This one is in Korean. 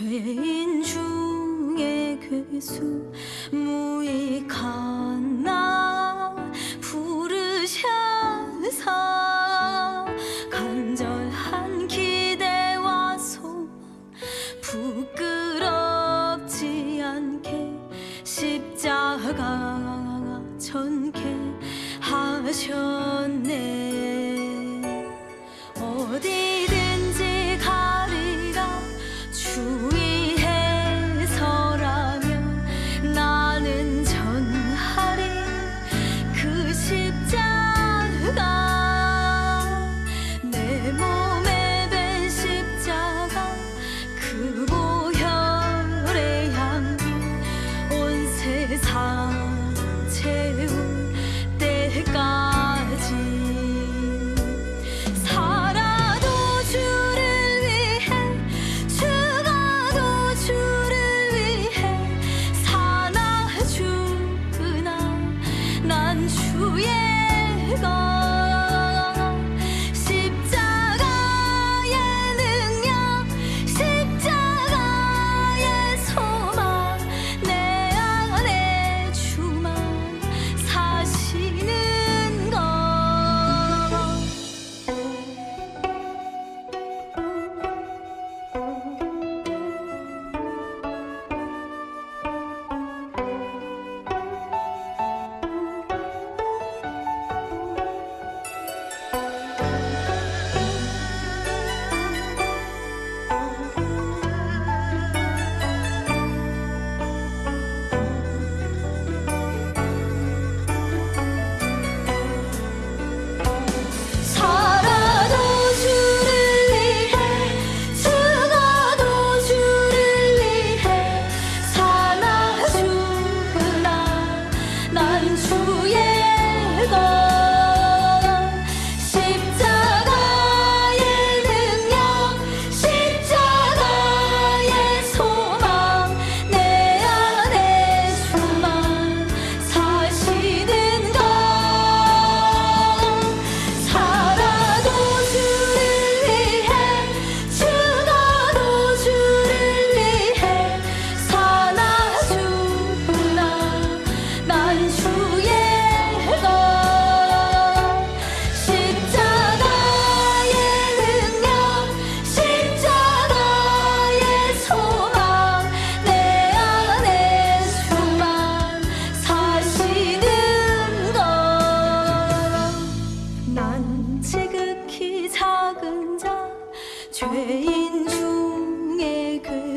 죄인 중에 괴수 무익한 나? 부르셔서 간절한 기대와 소망 부끄럽지 않게 십자가 전케 하셨네. 어디